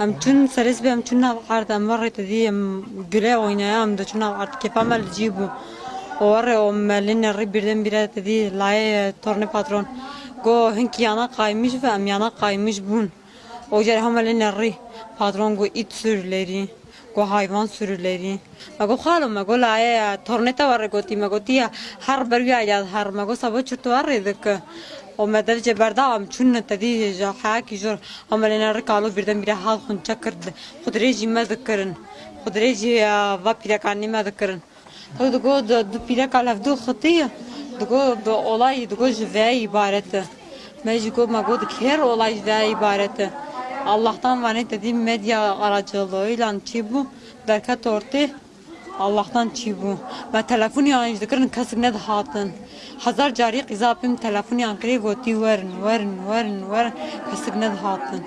Nav art em var dedi em güle oynaya em de çün nav art kefam el cibu. O var o melin ri birden bire dedi laye torne patron. Go hinki yana kaymış ve em yana kaymış bun. O cer hamelin ri patron go it sürüleri. Go hayvan sürüleri. Ma go khalo ma go laye torneta var goti ma goti ya har ber ya ya har ma go sabo çurtu var dedik. O medevce berdağım çün tedi ja haki jor amelena rikalo birden bire hal hun çakırdı. Kudreci medikırın. Kudreci va pirakani medikırın. To dugo du pirak alevdu khatiya. Dugo bu olay dugo jve ibareti. Mecgo mago her olay jve ibareti. Allah'tan vanet dediğim medya aracılığıyla çi bu derkat ortaya Allah'tan çi bu. Ve telefon yanıcı kırın kasık ne de hatın. Hazar cari kızapim telefon yankırı goti verin verin verin verin kasık ne de hatın.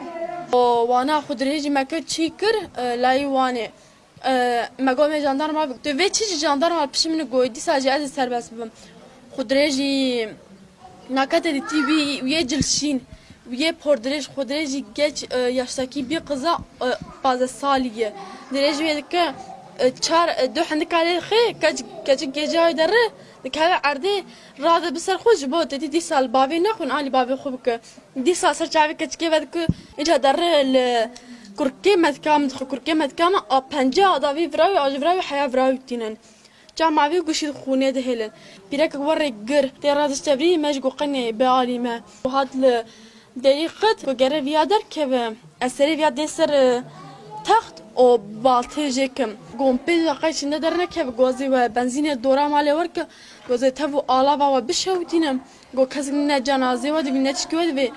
O vana hudreci mekö çikir e, layi vani. E, Megome jandarma biktü ve çiçi jandarma pişimini goydi sadece ez serbest bibim. Hudreci nakat edi tibi üye cilşin. Üye pordireş hudreci geç e, yaştaki bir kıza bazı saliye. Direci vedik ki تشار دو عندك على خي كاج كاج جاي در دك هلا عردي راضي بسر خوش بو. تدي دي سال بابي نخون علي بابي خوبك دي سال سر جاوي كاج كي بدك اجا در كركي مذكام دخل كركي مذكام آ بنجا دا في فراوي اج فراوي حيا فراوي تينن جامع في قشي خوني دهلن بيرك وري قر تي راضي تبري مجقو قني بعالي ما وهاد دقيقة وقرب يادر كيف أسري يادر سر تخت او بالته جکم گم پیز قیش ندر نکه گوزی و بنزین دورا مالی ورک. گوزی تبو آلا با و بشوتینم گو کسی نه جنازه و دیگه نتشکی و دیگه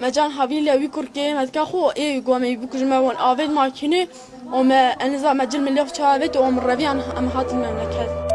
مجان حویل وی کرکی مدکا خو ای گو می بکج ما ون. آوید ماکینه. و ما انزا مجل ملیخ چاوید. و ام رویان ام هات المملکت